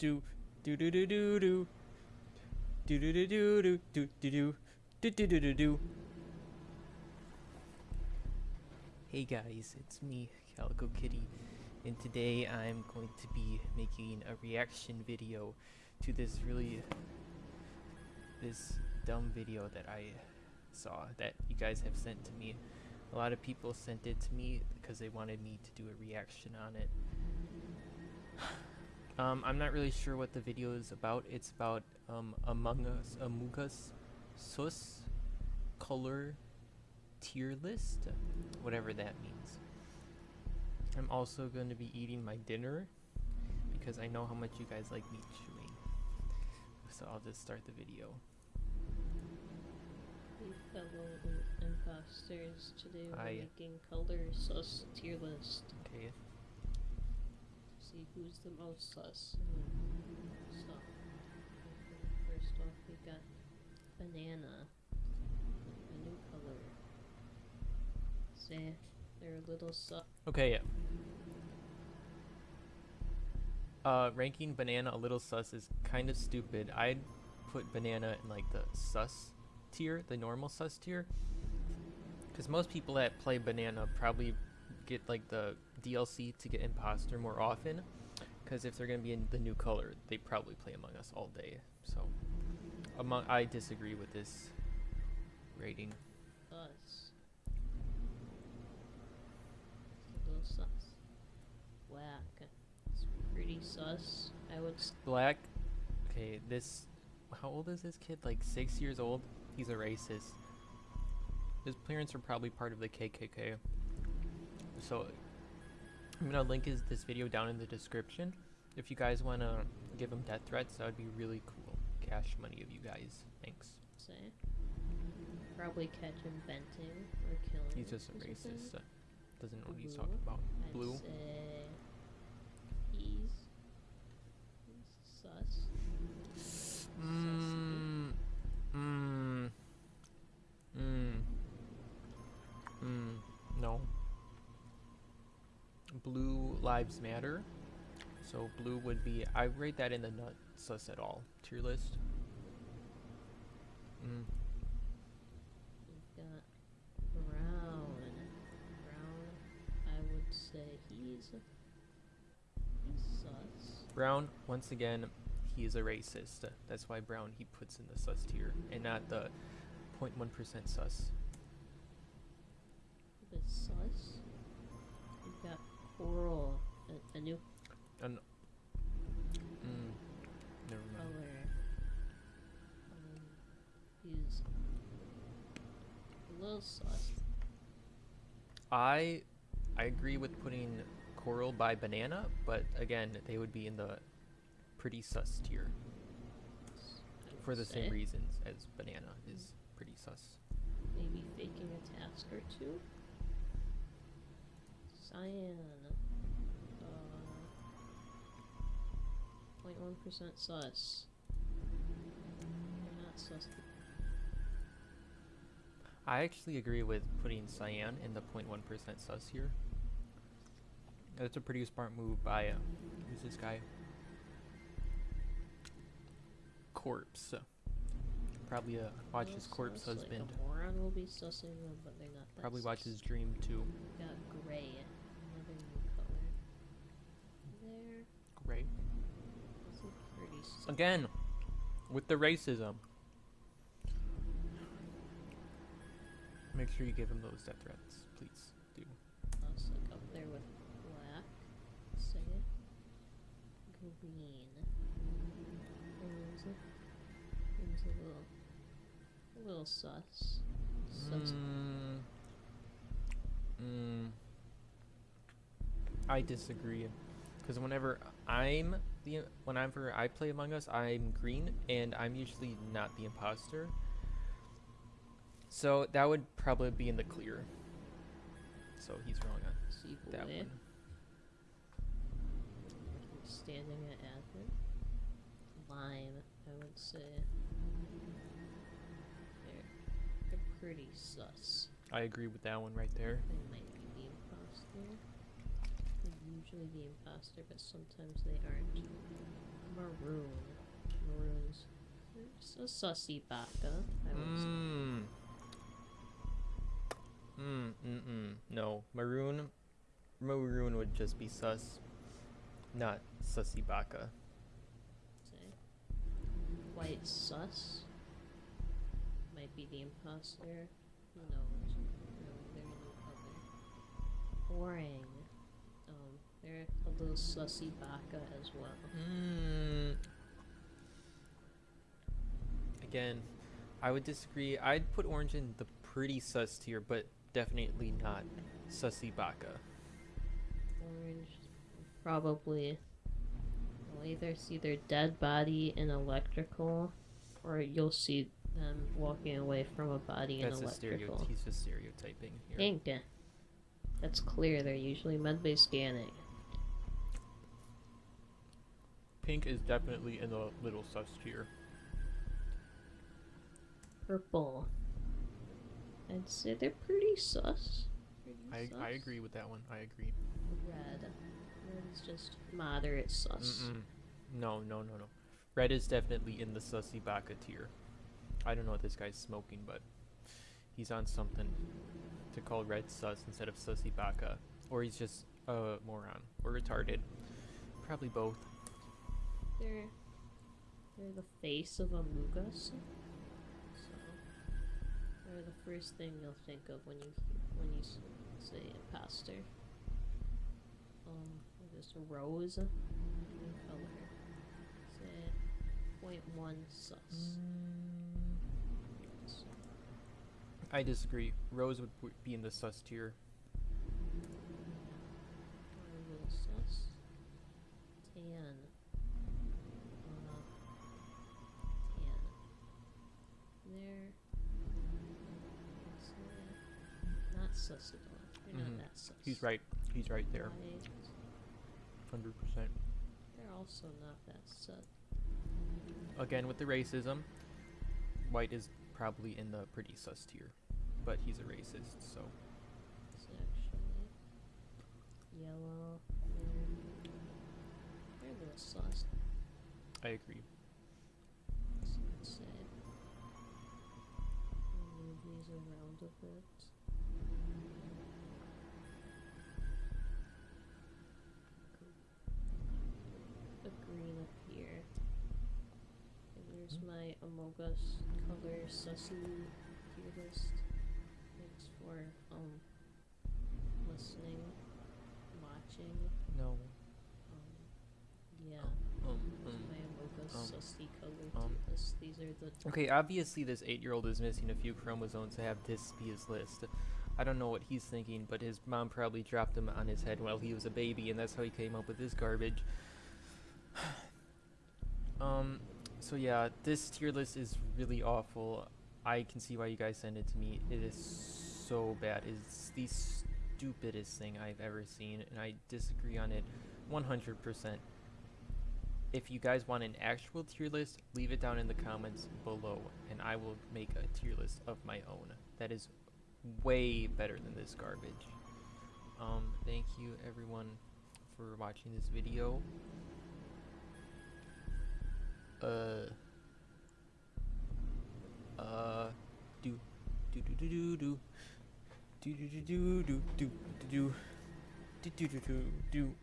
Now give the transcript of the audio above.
do do do do do do do do do do do do do do do Hey guys, it's me, Calico Kitty, and today I'm going to be making a reaction video to this really this dumb video that I saw that you guys have sent to me. A lot of people sent it to me because they wanted me to do a reaction on it. Um, I'm not really sure what the video is about. It's about um, Among Us, Among Us, Sus, color, tier list, whatever that means. I'm also going to be eating my dinner because I know how much you guys like meat chewing. So I'll just start the video. Hey fellow imposters, today we're Hi. making color sus tier list Okay. See who's the most sus. So, first off we got banana, a new color. Say they're a little sus. Okay, yeah. Uh, ranking banana a little sus is kind of stupid. I'd put banana in like the sus tier, the normal sus tier. Because most people that play banana probably get like the DLC to get imposter more often. Because if they're going to be in the new color, they probably play Among Us all day. So, among I disagree with this rating. It's a little sus. Whack. It's pretty sus. I would Black. Okay, this. How old is this kid? Like six years old. He's a racist. His parents are probably part of the KKK. So, I'm gonna link his this video down in the description. If you guys wanna give him death threats, that would be really cool. Cash money of you guys. Thanks. say. Probably catch him venting or killing. He's just a racist. doesn't know what he's talking about. Blue. he's lives matter. So blue would be. I rate that in the not sus at all tier list. Mm. We've got Brown. Brown, I would say he's he's sus. Brown. Once again, he is a racist. That's why Brown he puts in the sus tier and not the 0.1% sus. But sus. Coral, a, a new And. Mm. Never mind. color. Um, he's a little sus. I I agree with putting coral by banana, but again, they would be in the pretty sus tier for the say. same reasons as banana is pretty sus. Maybe faking a task or two. Cyan. Uh, 0.1% sus. They're not sus. I actually agree with putting cyan in the 0.1% sus here. That's a pretty smart move by uh, who's this guy? Corpse. Probably uh, watch his corpse Like husband. a moron will be sussing them, but they're not Probably watch his dream too. Got gray. Another new color. There. Great. That's a pretty sus. Again, with the racism. Make sure you give him those death threats, please. Do. Like up there with black. Say it. Green. A, there's a little, a little sus. Sus. Mm, mm, I disagree, because whenever I'm the whenever I play Among Us, I'm green, and I'm usually not the imposter. So that would probably be in the clear. So he's wrong on See that one. Standing at admin. Lime, I would say. They're, they're pretty sus. I agree with that one right there. They might be the imposter. Usually the imposter, but sometimes they aren't. maroon. Maroons. There's a sussy baka. I would say. Mmm. Mm, mm, mm. No. Maroon. Maroon would just be sus. Not sussy baka. say. White sus. Might be the imposter. Who knows? No, they're no color. Orang. They're a little sussy baka as well. Mm. Again, I would disagree. I'd put orange in the pretty sus tier, but definitely not sussy baka. Orange. Probably. You'll either see their dead body in electrical, or you'll see them walking away from a body That's in a electrical. He's just stereotyping here. That's clear. They're usually medbay scanning. Pink is definitely in the little sus tier. Purple. I'd say they're pretty sus. Pretty I, I agree with that one. I agree. Red. Red is just moderate sus. Mm-mm. No, no, no, no. Red is definitely in the sussy baka tier. I don't know what this guy's smoking, but he's on something to call red sus instead of sussy baka. Or he's just a moron or retarded. Probably both. They're they're the face of Amugas. So they're the first thing you'll think of when you when you s- say imposter. Um, just rose. Green color. Say point one sus. So, I disagree. Rose would be in the sus tier. Sus at all. They're Mhm. not that sus. He's right. He's right there. White. 100%. They're also not that sus. Again, with the racism, white is probably in the pretty sus tier. But he's a racist, so. Actually yellow. They're, they're a little sus. I agree. So let's say move these around a bit. A green up here. And there's my Amogus color sussy tier list. Thanks for um listening, watching. No. Um, yeah. Um, um, um, um. These are the Okay, obviously this eight-year-old is missing a few chromosomes to have this be his list. I don't know what he's thinking, but his mom probably dropped him on his head while he was a baby, and that's how he came up with this garbage. um, so yeah, this tier list is really awful. I can see why you guys sent it to me. It is so bad. It's the stupidest thing I've ever seen, and I disagree on it 100%. If you guys want an actual tier list, leave it down in the comments below, and I will make a tier list of my own. That is way better than this garbage. Um, thank you everyone for watching this video. Uh, uh, do, do do do do do, do do do do do do do do do do do do.